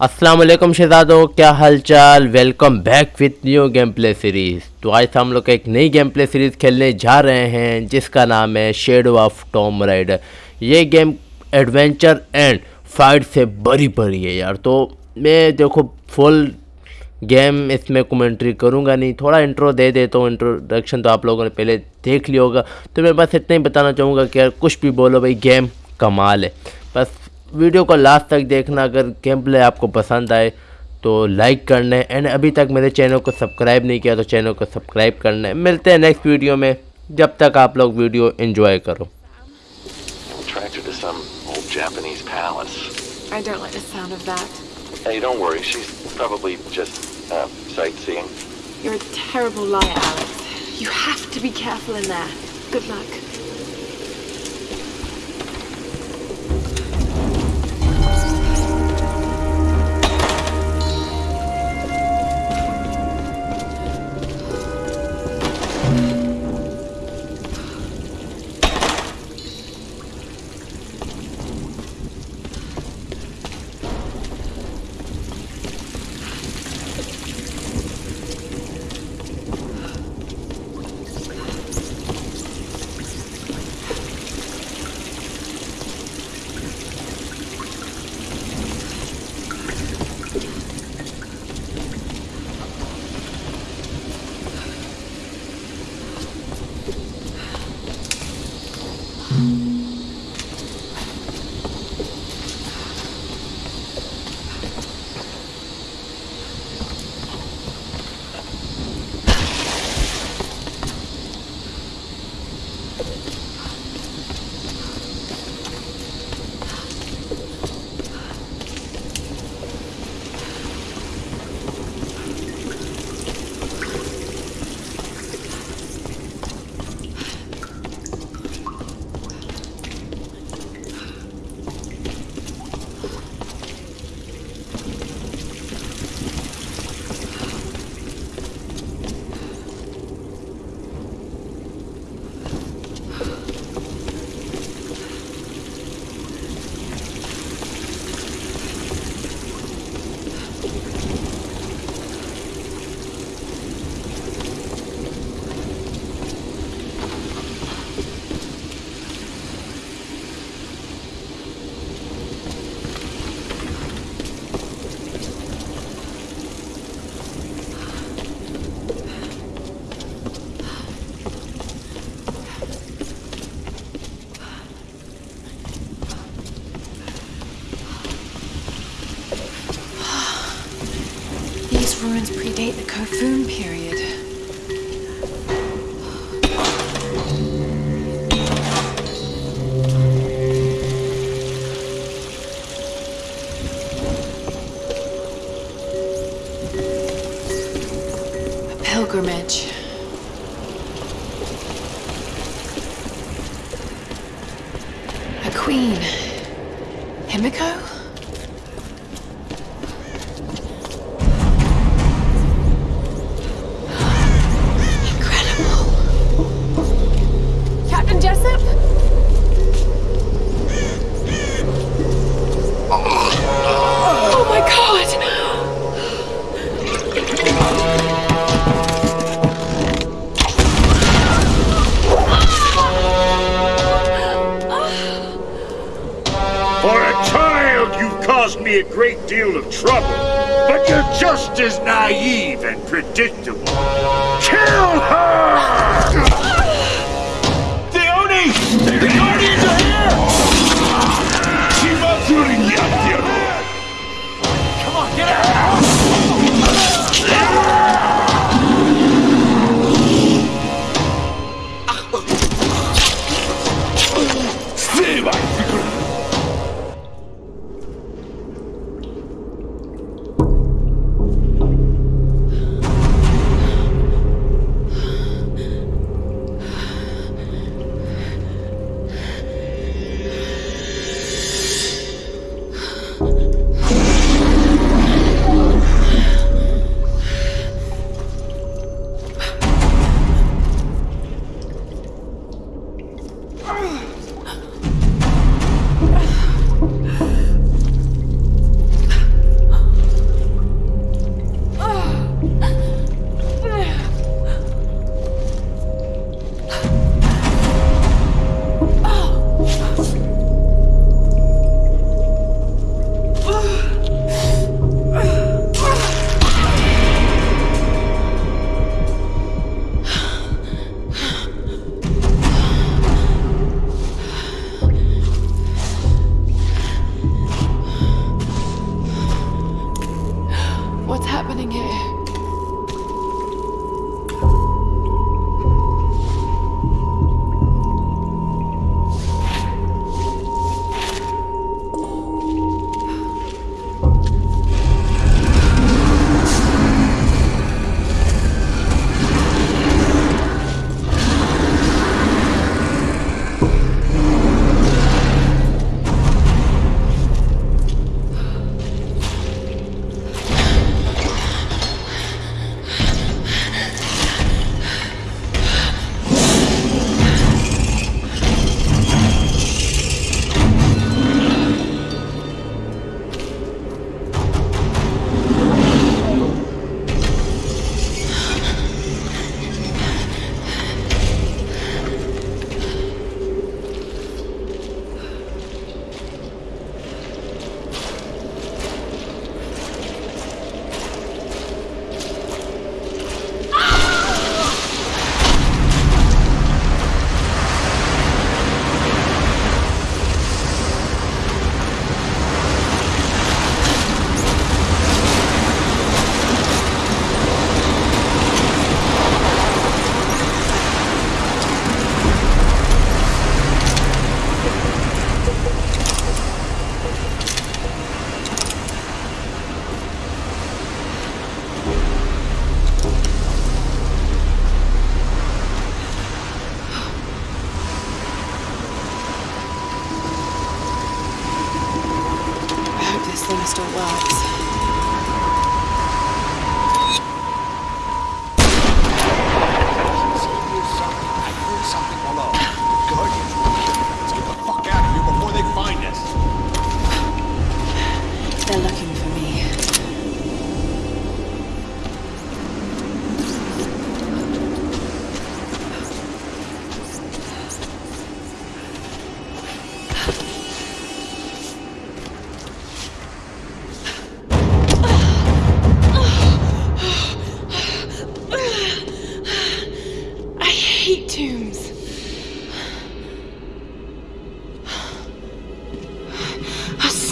वालेकुम शहजादों क्या हालचाल? Welcome back with new game play series तो आज हम लोग एक नई गेम प्ले सीरीज़ खेलने जा रहे हैं, जिसका नाम है शेडो ऑफ़ टॉम राइडर ये गेम एडवेंचर एंड फाइट से बड़ी बड़ी है यार. तो मैं देखो फुल गेम इसमें कमेंट्री करूँगा नहीं. थोड़ा इंट्रो दे देता हूँ इंट्रोडक्शन तो आप लोगों ने पहले देख लिया होगा. तो मैं बस इतना ही बताना चाहूँगा कि यार कुछ भी बोलो भाई गेम कमाल है. बस वीडियो को लास्ट तक देखना अगर गेम प्ले आपको पसंद आए तो लाइक करने एंड अभी तक मेरे चैनल को सब्सक्राइब नहीं किया तो चैनल को सब्सक्राइब करने मिलते हैं नेक्स्ट वीडियो में। जब तक आप लोग वीडियो एंजॉय करो। Ruins predate the Kofun period. A pilgrimage. A queen. Himiko? Great deal of trouble. But you're just as naive and predictable. Kill her!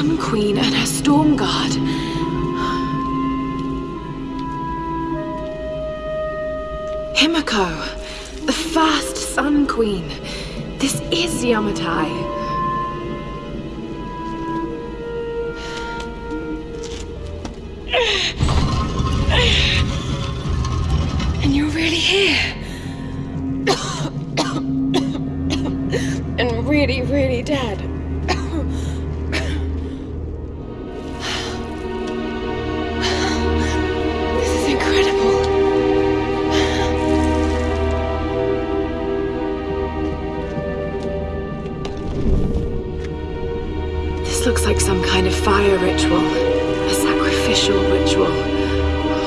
Sun Queen and her Storm Guard. Himiko, the first Sun Queen. This is Yamatai. And you're really here. and really, really dead. This looks like some kind of fire ritual, a sacrificial ritual.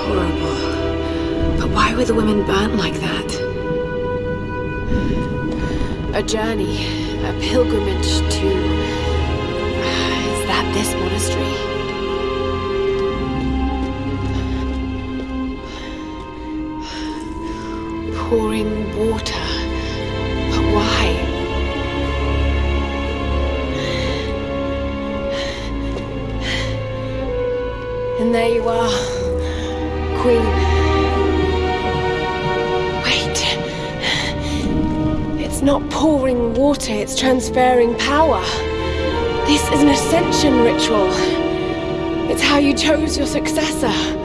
Horrible. But why were the women burnt like that? A journey, a pilgrimage to. And there you are, Queen. Wait. It's not pouring water, it's transferring power. This is an ascension ritual. It's how you chose your successor.